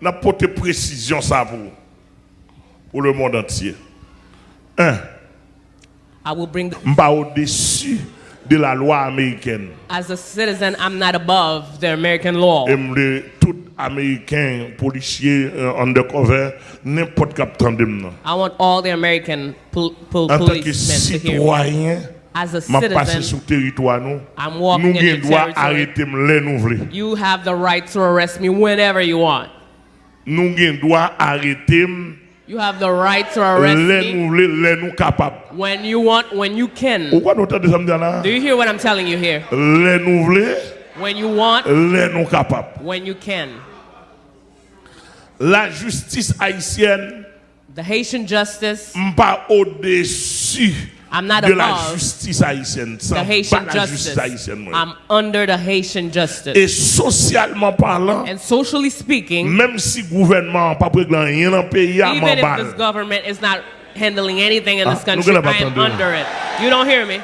n'a porté précision ça pour pour le monde entier. Un, bring, the, m'pas au-dessus de la loi américaine. as a citizen, I'm not above the American law. Et tout américain policier euh, undercover n'importe cap tande m'nan. I want all the American pol- pol- En tant que policemen to hear me. citoyen, As a m'a passé citizen, sur territoire nous. I'm Nous walking in gen your droit territory. arrêter m'le nous vle. You have the right to arrest me whenever you want. Nous arrêter You have the right to arrest me nous vle, le nous capable. when you want, when you can. Pourquoi nous entendez ça me dire là? Do you hear what I'm telling you here? Le nous vle, When you want, le nous capable. when you can. La justice haïtienne The Haitian justice, pas au-dessus I'm not de la above justice haïtienne. the pas Haitian la justice. justice haïtienne. moi. I'm under the Haitian justice. Et socialement parlant, And socially speaking, même si le gouvernement n'a pas pris rien dans le pays, even if this government is not handling anything in Ah, this country, I am under it. You don't hear me?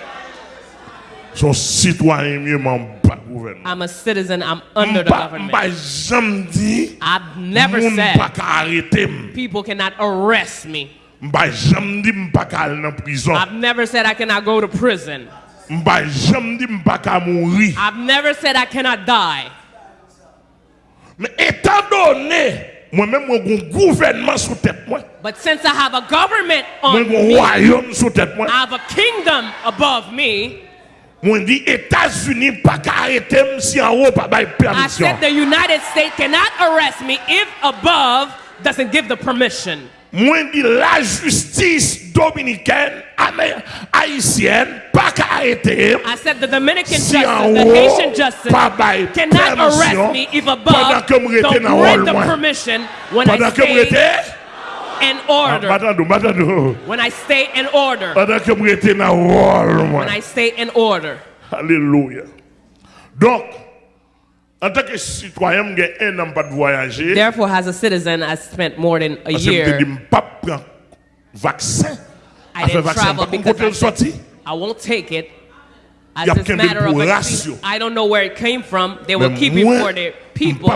Son citoyen mieux m'en bat le gouvernement. I'm a citizen. I'm under the government. m'pa jamais dit, I've never said pas ka arrêter m. people cannot arrest me. M'pa jamais dit m'pa ka prison. I've never said I cannot go to prison. M'pa jamais dit m'pa ka. I've never said I cannot die. Mais étant donné, moi-même, moi, gouvernement sous tête moi, But since I have a government on me, royaume sous tête moi, I have a kingdom above me. moi dit États-Unis pas arrêter si en haut pas bail I said the United States cannot arrest me if above doesn't give the permission. Moi dit la justice dominicaine, haïtienne pas ka arrêter m I said the Dominican si justice, the Haitian justice pas bail cannot arrest me if above don't grant the permission when I stay in order. Ah, when I stay in order. Pendant que me rete dans rôle moi. When I stay in order. Hallelujah. Donc, Therefore, as a citizen, I spent more than a Parce que je year. me dis, pas prendre vaccin. I didn't travel because I, le. I won't take it. As a matter of ratio. I don't know where it came from. They will keep it for their people.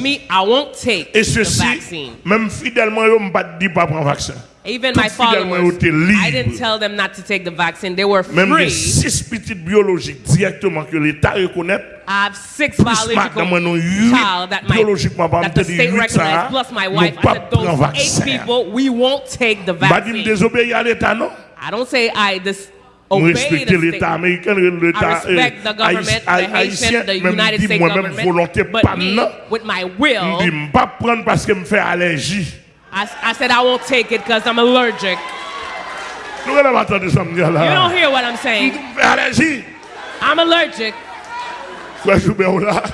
Me, I won't take the vaccine. même fidèlement, je ne pas dire pas prendre vaccin. Even Tout my fidèlement, followers, ils étaient libres. I didn't tell them not to take the vaccine. They were Même les free. six petites biologiques directement que l'État reconnaît. I have six Plus biological maintenant, nous, huit child that, my, biologiquement, par that the exemple, state huit, ça, recognized, plus my nous wife. I pas said, prendre those vaccin. eight people, we won't take the Pas dire me vaccine. désobéir à l'État, non? I don't say I dis- Nous obey respecter the l'État state. américain, l'État I respect the government, the Haitian, the United States moi-même volonté government. pas But me, non. with my Je will, dis, je pas prendre parce que me fait allergie. I, I said I won't take it because I'm allergic. Nous allons attendre ça me dire You don't hear what I'm saying. I'm allergic. Frère Joubert là.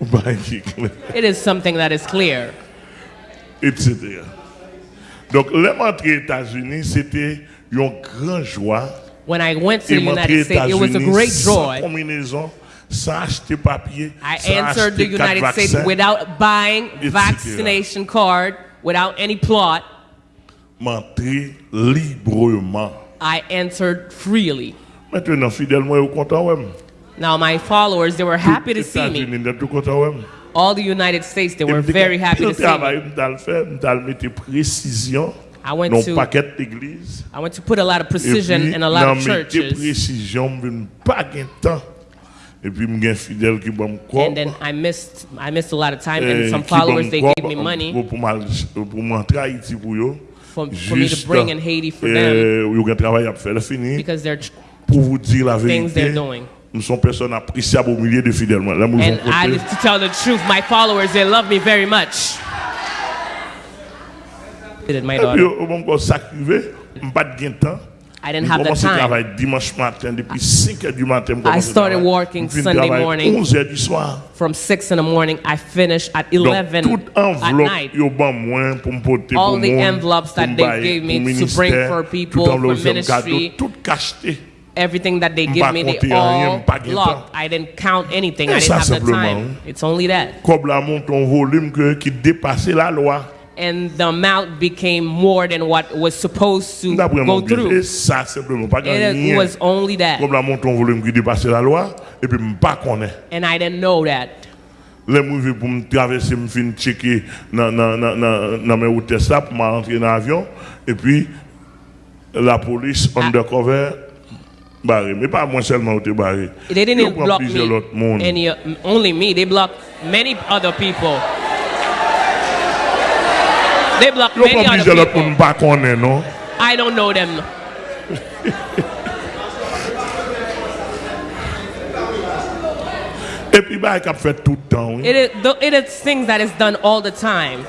Ou pas qui clair, It is something that is clear. etc. Donc, aux États-Unis, c'était une grande joie. When I went to the United States, it was a great joy. combinaison, sans acheter papier, I answered the United States without buying vaccination card, without any plot. I entered freely. Maintenant, fidèle, moi, je suis content, ouais. Now my followers, they were happy to see me. États-Unis, je suis content, ouais. All the United States, they were very happy to see me. I went non to paquet d'église. I went to put a lot of precision puis, in a lot of churches. précision, vinn pas gain temps. Et puis m'gain fidèle qui bam quoi. And then I missed I missed a lot of time eh, and some followers they gave me money. Pour pour pour m'entrer Haïti pour yo. For, for me to bring in Haiti for them. Yo gain travail à faire fini. Because they're pour vous dire la vérité. Things they're doing. Nous sommes personnes appréciables au milieu de fidèles. And I to tell the truth, my followers they love me very much. Gain de temps. I didn't have the time. travailler dimanche matin, depuis 5 h du matin. je commence à started working Sunday morning. 11 h du soir. From six in the morning, I finished at 11 at night. yo ban moins pour me porter All the envelopes that they gave me to bring for people, for c'est un cadeau, ministry. Everything that they give me, they all locked. I didn't count anything. I didn't have the time. It's only that. Comme la monte un volume que- qui dépassait la loi. and the amount became more than what was supposed to go through. ça simplement pas It was only that. Comme la monton volume qui dépasse la loi, et puis je pas. And I didn't know that. Les mouvements pour me traverser, me fin checker dans dans dans dans dans mes routes ça pour m'entrer dans l'avion et puis la police Ah. undercover barré, mais pas moi seulement où barré. They didn't block me, any, only me. They blocked many other people. They block Yo many other people. monde pas connaît non. I don't know them. Et puis bah qu'a fait tout le temps. It is, th- it is things that is done all the time.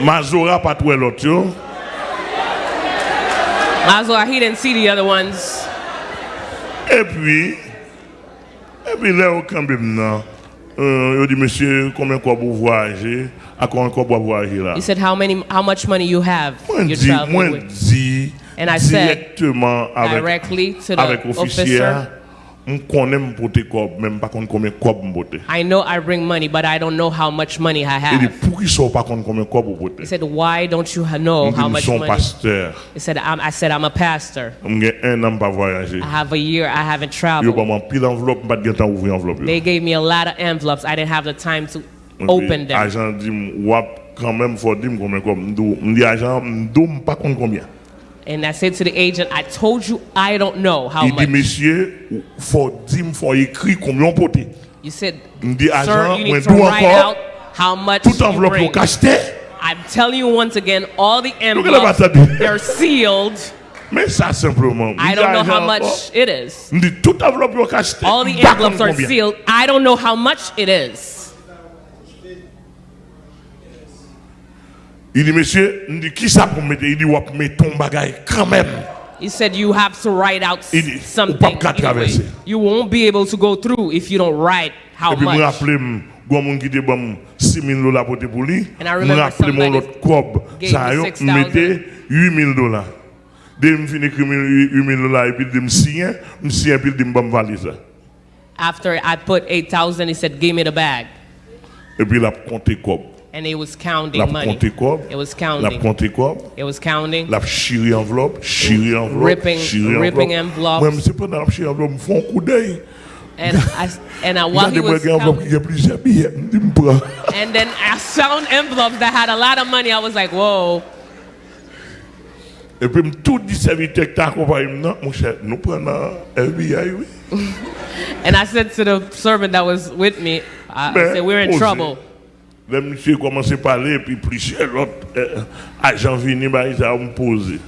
Mazora pas trouvé l'autre yo. Maslow, he didn't see the other ones. Et puis, et puis là, quand même, non. Euh, dit, monsieur, combien quoi vous voyagez? À combien quoi vous voyagez là? He said, "How many? How much money you have? Moi, You're dis, traveling moi, with?" dis And I said directement avec, Directly to the avec officier, officer. I know I bring money, but I don't know how much money I have. pour qui sont pas contre combien cob vous pote? He said, "Why don't you know how much money?" He said, I'm, "I said I'm a pastor. J'ai un an pas voyager. I have a year. I haven't traveled." pas m'en pile enveloppe, pas de temps ouvrir enveloppe. yo. They gave me a lot of envelopes. I didn't have the time to open them. And I said to the agent, I told you I don't know how Il dit, much. monsieur, faut dire, faut écrire combien on. You said, dit, sir, agent, you need to write out how much tout you bring. I'm telling you once again, all the envelopes, they're sealed. Mais ça, simplement. I don't know how much it is. dit, tout enveloppe au cacheté. All the envelopes are sealed. I don't know how much it is. Il dit, monsieur, il dit, qui ça pour mettre Il dit, ton bagage quand même. He said you have to write out dit, something. ou pas qu'à either way. traverser. You won't be able to go through if you don't write how Et puis, much. rappelais, il moun m'm, qui te bon 6 000 dollars pour te pour lui. And I remember rappelais mon somebody autre cob. gave Ça, me yo, 6,000. mettez 8 000 dollars. Dès que je écrire 8 000 dollars, et puis je me signe, me signe, puis je me bon valise. After I put 8,000, he said, give me the bag. Et puis, il a compté cob. And he was counting money. It was counting. It was counting. La chiri enveloppe, chiri enveloppe, Ripping- ripping enveloppe. envelopes. Moi, c'est pendant la chiri enveloppe, me font coup d'œil. And I, and I, while he was counting, qui a plusieurs billets, je me prends. and then I found envelopes that had a lot of money. I was like, whoa. Et puis, tout dit serviteur qui t'a accompagné, non, mon cher, nous prenons FBI, oui. And I said to the servant that was with me, I, I said, we're in trouble. Le monsieur commence à parler, et puis plusieurs autres euh, agents venus, bah, ils ont me posé.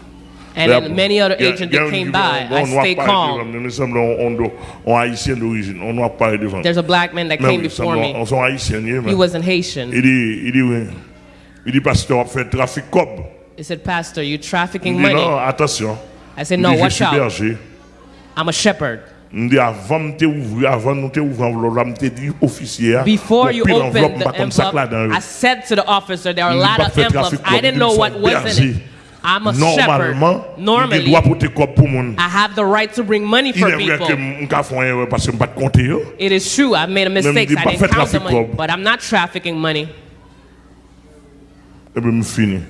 And then many other agents that came by, I stayed calm. Nous sommes on, on, on haïtien d'origine, on doit parler devant. There's a black man that Mais came oui, before nous me. sommes- On sont haïtiens, oui, mais- He wasn't Haitian. Il dit, il dit, oui. Il dit, pasteur, on fait trafic cob. He said, Pastor, you're Il trafficking dit, money. non, attention. I said, Il no, dit, je watch suis out. berger. I'm a shepherd. Il dit, avant de t'ouvrir, avant de t'ouvrir enveloppe, là, je dit, officier, hein, Before bon, you pile open enveloppe, the pas comme ça que là, envelope, dans- I said to the officer, there are a Il dit, lot pas of fait envelopes. trafic I cob, didn't il know dit, what son was in berger. it. I'm a Normalement, shepherd. il Normally, doit porter cob pour moun. I have the right to bring money Il for est vrai que people. je vais faire une erreur parce que je ne pas compter. yo. It is true, I've made a mistake. dit I pas didn't fait count the trafic money, cob. but I'm not trafficking money. Et puis, je finis.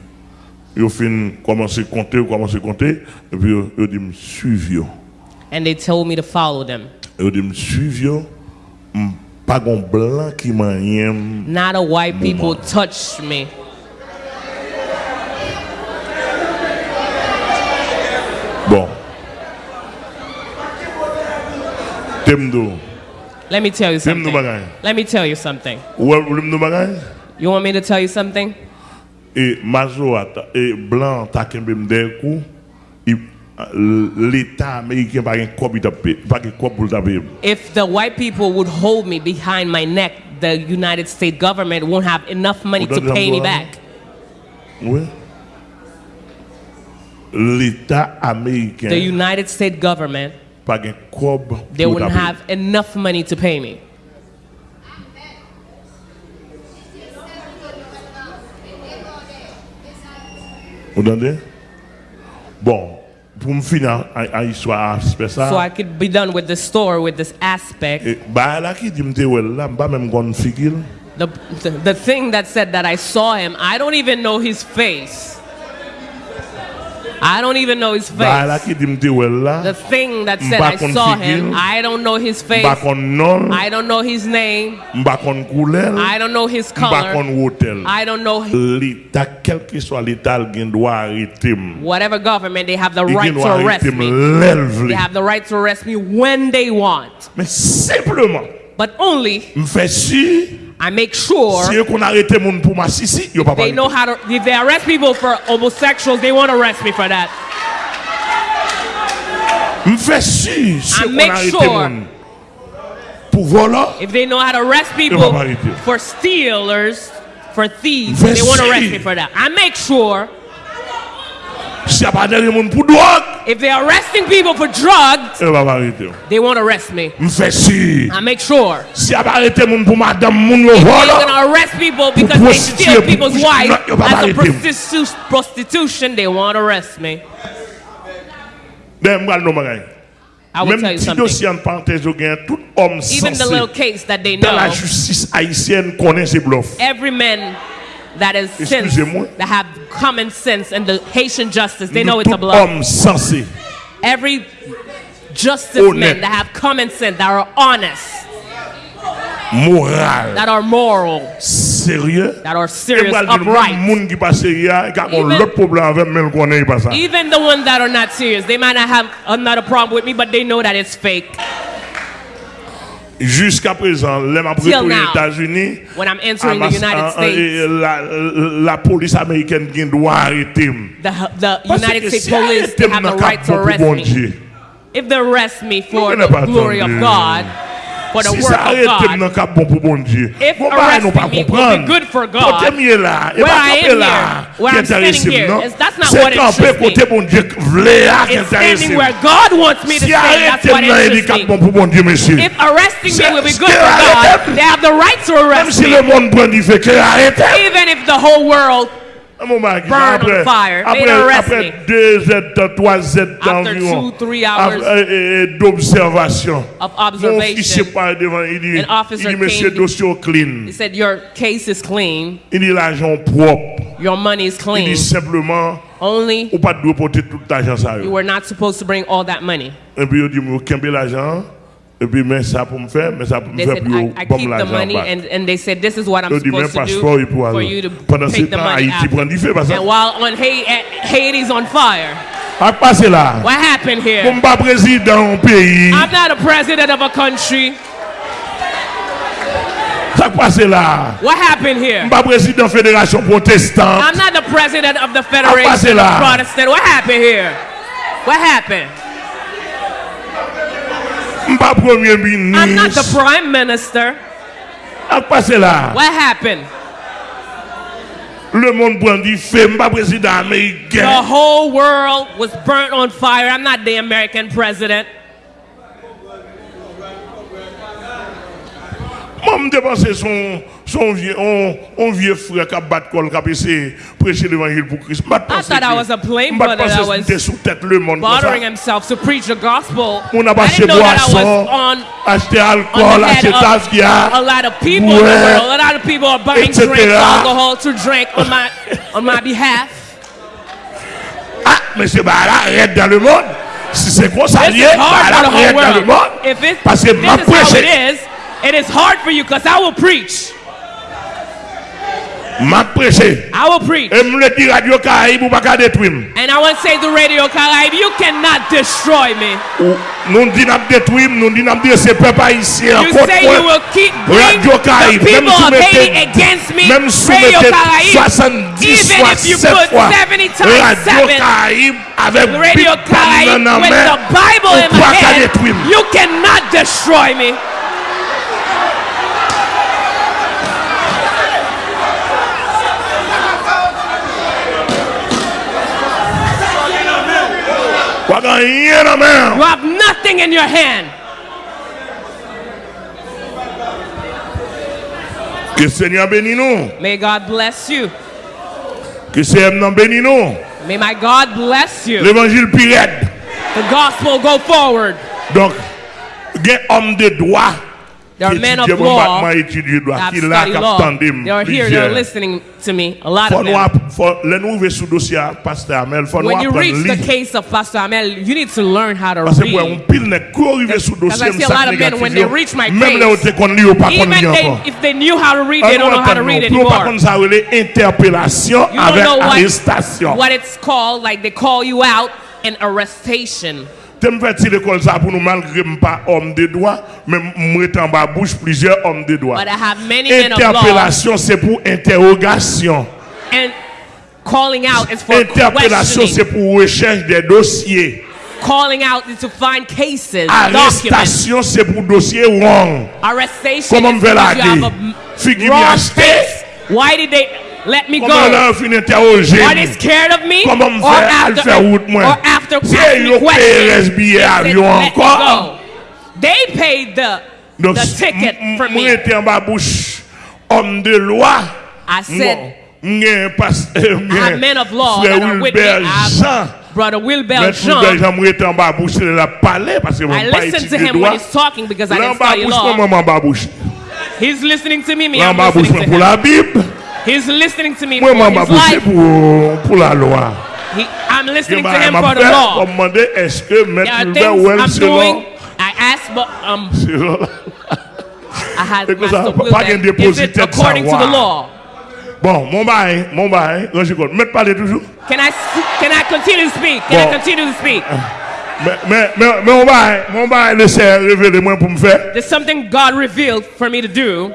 Yo fin commencer à compter, commencer à compter. Et puis, yo, yo dit, me suivre. yo. And they told me to follow them. Yo dit, me suivre. yo. M- Pas un blanc qui m'a rien. Not a white people touched me. Bon. Temdo. Let me tell you something. Let me tell you something. Ou ou nou bagay? You want me to tell you something? E mazo ata, e blanc ta kembe mde kou, i- l'État américain pa gen kob i tap pe, pa gen kob pou l tap pe. If the white people would hold me behind my neck, the United States government won't have enough money to pay me back. Oui. L'État américain The United States government, pa gen kob they wouldn't have enough money to pay me. Ou dande? Bon, pou m finan a, a histoire aspect ça. So I could be done with the store with this aspect. E, ba la ki di mte wel la, mba menm gon figil. The, the, the thing that said that I saw him, I don't even know his face. I don't even know his face. ki di mte wel la. The thing that said I saw him, I don't know his face. Mba kon non, I don't know his name. mba kon koulel, I don't know his color. I don't know L'État, quel que soit l'État, il gen doit arrêter m. whatever government. They have the right to arrest me. They have the right to arrest me when they want. But only m fè si, I make sure si yo kon arrêter moun pou ma sisi, yo pa they know how to. If they arrest people for homosexuals, they won't arrest me for that. M fè si, si I make sure- If they know how to arrest people va pas arrêter. for stealers, for thieves, they won't arrest me for that. I make sure si a pa derrière moun pou drogue, if they're arresting people for drugs, yo pa pa arrêter. they won't arrest me. M fè si, I make sure. si a pa arrêter moun pou madame moun yo If they're gonna arrest people because they steal people's wives as a prostitu- prostitution, they won't arrest me. dem bral nou bagay. I will Même tell you something. dossier en parenthèse, tout homme Even the little case that they dans la know, justice haïtienne connaît bluffs. every man that is sense, that have common sense and the Haitian justice, they know it's a homme. Every justice Honnête. men that have common sense, that are honest, moral, that are moral, sérieux. that are serious, moi, le même upright. monde qui pas sérieux, il a Even- l'autre problème avec même qu'on n'est pas ça. Even the ones that are not serious, they might not have another problem with me, but they know that it's fake. Jusqu'à présent, les aux États-Unis, When I'm entering the United euh, States, euh, et la, la police américaine qui doit arrêter. the, the Parce United States si police, have the right to arrest me. If they arrest me for the glory of. God, for the Si work of God, bon pour bon Dieu. If Bon, bah, nous pas arresting me will be good for God, where I am here, where I'm standing here, non? that's not what camper interests me. côté bon Dieu v'lait it's standing where God wants me to Si stand. That's what interests me. bon. If arresting me will be good for God, they have the right to arrest me. le monde prend du fait que arrêtez. Even if the whole world, Un moment, Guy, Ah, Burn on après, fire. Made arrest me. Après deux heures, trois heures d'environ. After two, three hours. D'observation. Of observation. Mon officier parle devant, il dit, An officer il dit, monsieur, dossier clean. He said, your case is clean. Il dit, l'argent propre. Your money is clean. Il dit simplement, Only ou pas de porter tout l'argent ça. You were not supposed to bring all that money. Et puis il dit, vous l'argent. Et puis, mais ça pour me faire, mais ça pour me faire said, pour I, keep the money, and, and they said, This is what I'm Il dit, même supposed to do for you to Pendant take the money out. prend du feu, parce que And while on Haiti, Haiti's on fire, a passé là. what happened here? Comme pas président au pays, I'm not a president of a country. ça passé là. What happened here? Pas président fédération protestante. I'm not the president of the Federation of Protestant. What happened here? What happened? Mpa premier ministre. I'm not the prime minister. Ak pase la. What happened? Le monde brandi feu, mpa président américain. The whole world was burnt on fire. I'm not the American president. Mwen mdepanse son son vieux, on, on vieux frère qui a battu col, qui a essayé de prêcher l'évangile pour Christ. Je thought I was a plain Je brother that pense was que sous tête le monde. Bothering himself to preach the gospel. On a I acheté didn't know that I boisson, was on acheté alcool, the head acheté of a lot of people in the world. A lot of people are buying Etc. drinks, alcohol to drink on my on my behalf. Ah, bah là, arrête dans le monde. Si c'est quoi ça This lié, hard for the arrête dans le monde. If it, Parce que ma is how it prêché, is, it is hard for you because I will preach. Ma prêcher. I will preach. Et me dire Radio Caraïbe ou pas détruire. And I will say to Radio Caraïbe, you cannot destroy me. Nous dit n'a détruire, nous dit n'a dire c'est peuple haïtien You say you will keep Radio Caraïbe même si mettez against me. Même si mettez 70 fois 7 fois Radio Caraïbe avec Radio Caraïbe with the Bible in my hand. You cannot destroy me. rien your main. You have nothing in your hand. Que Seigneur bénisse nous. May God bless you. Que Seigneur nous bénisse nous. May my God bless you. L'évangile pirate. The gospel go forward. Donc, get homme de droit There are men of law that study law. They are here, they're listening to me. A lot of them. app- faut, les nous ouvrir dossier à Amel, faut nous When you reach the case of Pastor Amel, you need to learn how to Parce que pour un read. pile n'est qu'au arrivé sous Because dossier, I see a lot of men, when they reach my case, autres qu'on lit ou pas qu'on Even they, if they knew how to read, they don't know how to read anymore. contre, ça relève interpellation You don't know what, what it's called, like they call you out and arrestation. Je me fais l'école ça pour nous, malgré je pas homme de droit, mais moi, en bas bouche plusieurs hommes de droit. Interpellation, c'est pour interrogation. and calling out is for Interpellation, c'est pour recherche des dossiers. Calling out is to find cases. Arrestation, c'est pour dossier wrong. Arrestation Comment me fait la Figure. Why did they let me Comment go? là, on interroger? Are they scared of me? Comment me or faire after, faire route moi? or after asking me questions, billet they avion let me encore. go. They paid the, Donc, the ticket for me. Moi, j'étais en bas bouche, homme de loi. I said, M'gen pas- I have men of law that are with me. Jean. Brother Wilbert Maître Wilbert Jean. Jean, moi, j'étais en bas bouche, il a parlé parce que I listened to him when he's talking because I didn't study law. comment en bas bouche? He's listening to me, me, I'm listening to him. He's listening to me Moi, for his life. pour, pour la loi. He, I'm listening to him for the law. pour demander, est-ce que There are things Well, I'm doing. I asked, but um. I had ça, Master pas. Is it according to the law? Bon, mon bail, mon bail, Roger Cole, mettez parler toujours. Can I can I continue to speak? Can Bon. I continue to speak? Mais, mais, mais, mais mon bail, mon bail, laissez révéler moi pour me faire. There's something God revealed for me to do.